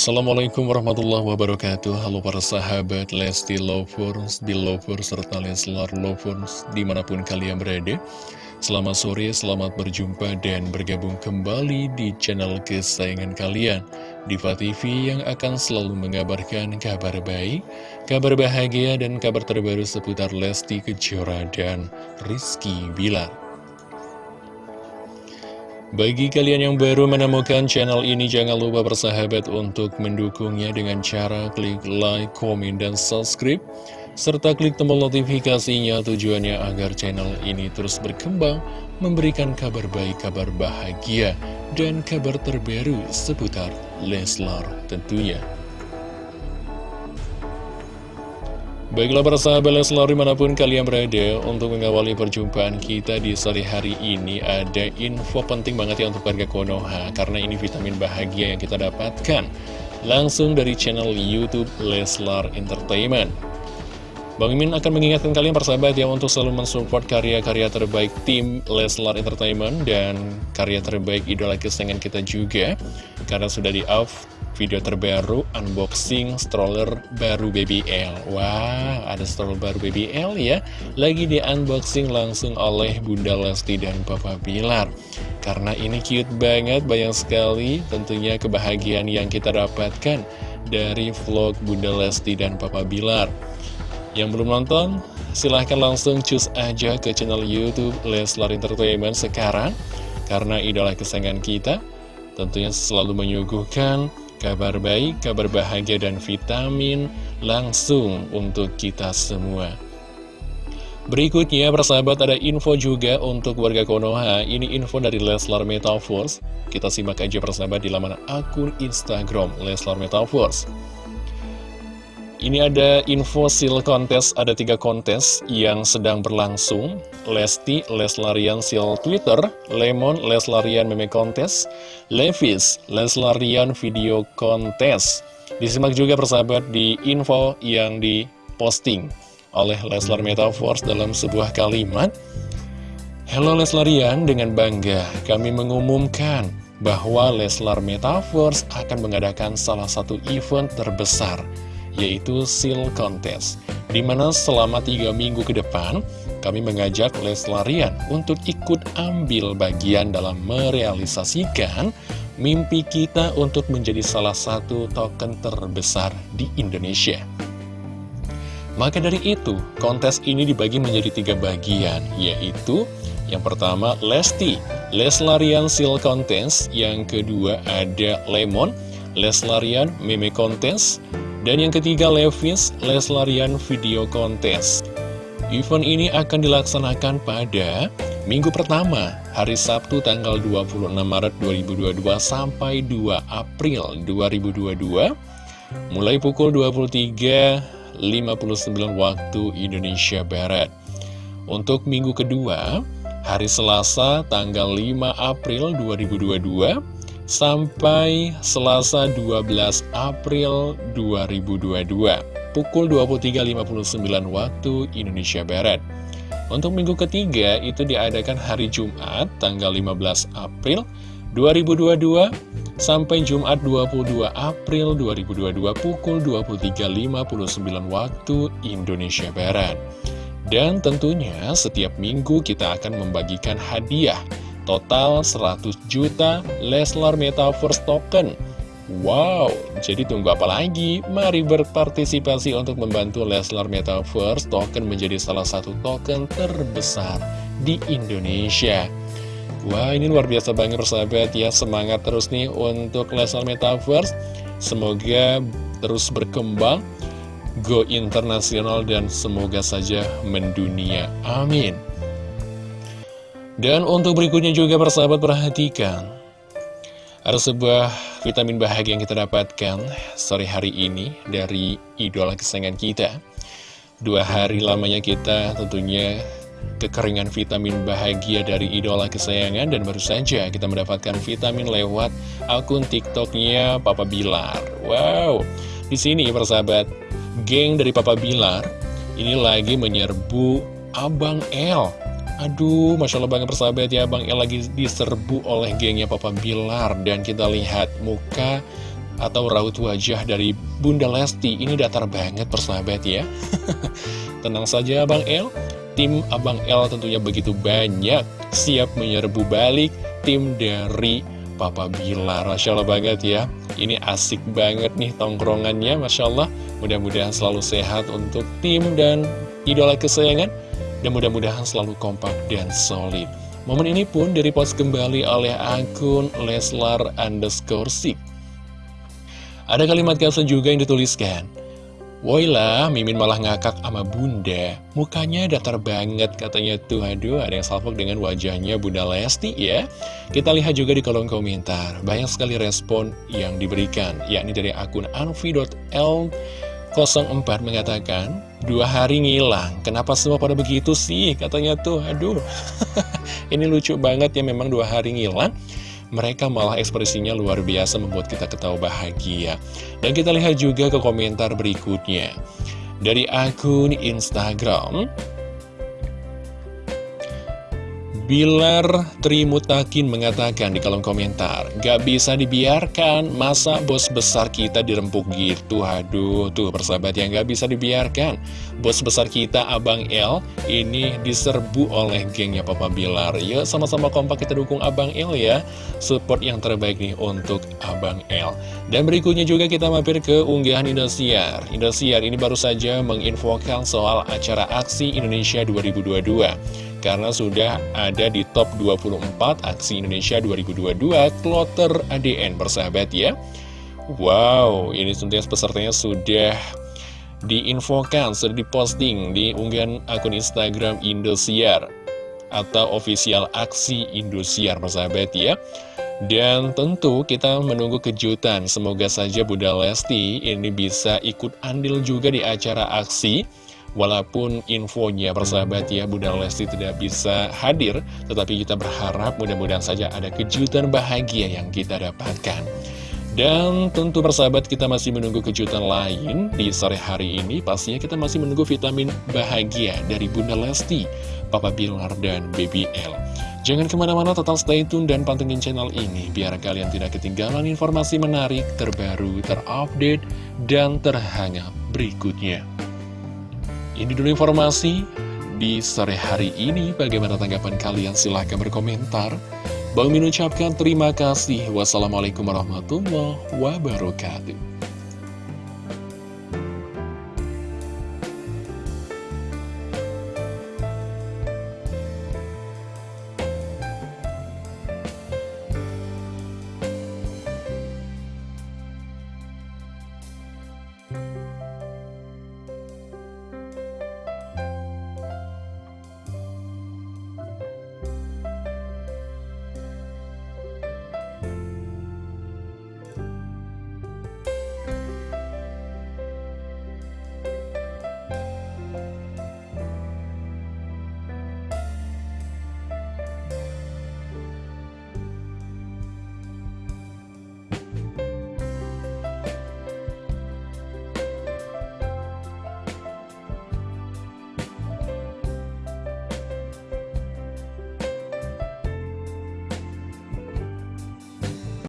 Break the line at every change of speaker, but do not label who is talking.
Assalamualaikum warahmatullahi wabarakatuh. Halo para sahabat Lesti Lovers, Belovers, serta Leslar Lovers di mana pun kalian berada. Selamat sore, selamat berjumpa dan bergabung kembali di channel kesayangan kalian. Diva TV yang akan selalu mengabarkan kabar baik, kabar bahagia dan kabar terbaru seputar Lesti Kejora dan Rizky Bilar bagi kalian yang baru menemukan channel ini, jangan lupa bersahabat untuk mendukungnya dengan cara klik like, komen, dan subscribe. Serta klik tombol notifikasinya tujuannya agar channel ini terus berkembang, memberikan kabar baik, kabar bahagia, dan kabar terbaru seputar Leslar tentunya. Baiklah para sahabat Leslar di mana pun kalian berada Untuk mengawali perjumpaan kita di sore hari ini Ada info penting banget ya untuk warga Konoha Karena ini vitamin bahagia yang kita dapatkan Langsung dari channel Youtube Leslar Entertainment. Bang Imin akan mengingatkan kalian persahabat ya Untuk selalu mensupport karya-karya terbaik tim Leslar Entertainment Dan karya terbaik idola kesayangan kita juga Karena sudah di-off video terbaru unboxing stroller baru BBL Wah, ada stroller baru BBL ya. Lagi di unboxing langsung oleh Bunda Lesti dan Papa Bilar. Karena ini cute banget, banyak sekali tentunya kebahagiaan yang kita dapatkan Dari vlog Bunda Lesti dan Papa Bilar. Yang belum nonton, silahkan langsung cus aja ke channel Youtube Leslar Entertainment sekarang. Karena idola kesayangan kita tentunya selalu menyuguhkan Kabar baik, kabar bahagia, dan vitamin langsung untuk kita semua. Berikutnya, persahabat, ada info juga untuk warga Konoha. Ini info dari Leslar Metaverse. Kita simak aja persahabat di laman akun Instagram Leslar Metaverse. Ini ada info seal kontes, ada tiga kontes yang sedang berlangsung. Lesti, Leslarian seal Twitter, Lemon, Leslarian meme kontes, Levis, Leslarian video kontes. Disimak juga persahabat di info yang diposting oleh Leslar Metaverse dalam sebuah kalimat. Hello Leslarian, dengan bangga kami mengumumkan bahwa Leslar Metaverse akan mengadakan salah satu event terbesar yaitu Seal Contest, di mana selama tiga minggu ke depan, kami mengajak Leslarian untuk ikut ambil bagian dalam merealisasikan mimpi kita untuk menjadi salah satu token terbesar di Indonesia. Maka dari itu, kontes ini dibagi menjadi tiga bagian, yaitu yang pertama Lesti, Leslarian Seal Contest, yang kedua ada Lemon, Leslarian Meme Contest, dan yang ketiga, Levis Leslarian Video Contest. Event ini akan dilaksanakan pada minggu pertama, hari Sabtu tanggal 26 Maret 2022 sampai 2 April 2022, mulai pukul 23.59 waktu Indonesia Barat. Untuk minggu kedua, hari Selasa tanggal 5 April 2022, sampai Selasa 12 April 2022 pukul 23.59 waktu Indonesia Barat. Untuk minggu ketiga itu diadakan hari Jumat tanggal 15 April 2022 sampai Jumat 22 April 2022 pukul 23.59 waktu Indonesia Barat. Dan tentunya setiap minggu kita akan membagikan hadiah Total 100 juta Leslar Metaverse Token. Wow, jadi tunggu apa lagi? Mari berpartisipasi untuk membantu Leslar Metaverse Token menjadi salah satu token terbesar di Indonesia. Wah, ini luar biasa banget persahabat. Ya Semangat terus nih untuk Leslar Metaverse Semoga terus berkembang Go internasional dan semoga saja mendunia. Amin dan untuk berikutnya juga persahabat perhatikan. Ada sebuah vitamin bahagia yang kita dapatkan sore hari ini dari idola kesayangan kita. Dua hari lamanya kita tentunya kekeringan vitamin bahagia dari idola kesayangan Dan baru saja kita mendapatkan vitamin lewat akun tiktoknya Papa Bilar. Wow, di sini persahabat, geng dari Papa Bilar ini lagi menyerbu Abang L Aduh, Masya Allah banget persahabat ya Bang El lagi diserbu oleh gengnya Papa Bilar Dan kita lihat muka atau raut wajah dari Bunda Lesti ini datar banget persahabat ya. Tenang saja Abang El, tim Abang El tentunya begitu banyak siap menyerbu balik tim dari Papa Bilar. Masya Allah banget ya. Ini asik banget nih tongkrongannya, Masya Allah. Mudah-mudahan selalu sehat untuk tim dan idola kesayangan. Dan mudah-mudahan selalu kompak dan solid. Momen ini pun direpost kembali oleh akun Leslar underscore Sik. Ada kalimat caption juga yang dituliskan. Woilah, Mimin malah ngakak sama bunda Mukanya datar banget katanya tuh Aduh, ada yang salpok dengan wajahnya Bunda Lesti ya Kita lihat juga di kolom komentar Banyak sekali respon yang diberikan Yakni dari akun anvi.l04 mengatakan Dua hari ngilang Kenapa semua pada begitu sih? Katanya tuh, aduh Ini lucu banget ya memang dua hari ngilang mereka malah ekspresinya luar biasa membuat kita ketawa bahagia. Dan kita lihat juga ke komentar berikutnya. Dari akun Instagram, Bilar Trimutakin mengatakan di kolom komentar Gak bisa dibiarkan Masa bos besar kita dirempuk gitu. Aduh tuh persahabat yang gak bisa dibiarkan. Bos besar kita Abang L Ini diserbu oleh gengnya Papa Bilar. Ya sama-sama kompak kita dukung Abang L ya. Support yang terbaik nih untuk Abang L Dan berikutnya juga kita mampir ke unggahan Indosiar. Indosiar ini baru saja menginfokan soal acara aksi Indonesia 2022 karena sudah ada di top 24 aksi Indonesia 2022 Kloter ADN bersahabat ya. Wow, ini tentunya pesertanya sudah diinfokan, sudah diposting di unggahan akun Instagram Indosiar atau official aksi Indosiar bersahabat ya. Dan tentu kita menunggu kejutan. Semoga saja Bunda Lesti ini bisa ikut andil juga di acara aksi Walaupun infonya persahabat ya Bunda Lesti tidak bisa hadir Tetapi kita berharap mudah-mudahan saja ada kejutan bahagia yang kita dapatkan. Dan tentu persahabat kita masih menunggu kejutan lain di sore hari ini. Pastinya kita masih menunggu vitamin bahagia dari Bunda Lesti, Papa Bilar, dan Baby L. Jangan ke mana-mana tetap stay tune dan pantengin channel ini Biar kalian tidak ketinggalan informasi menarik, terbaru, terupdate, dan terhangat berikutnya ini dulu informasi di sore hari ini. Bagaimana tanggapan kalian? Silahkan berkomentar. Bang Min ucapkan terima kasih. Wassalamualaikum warahmatullahi wabarakatuh.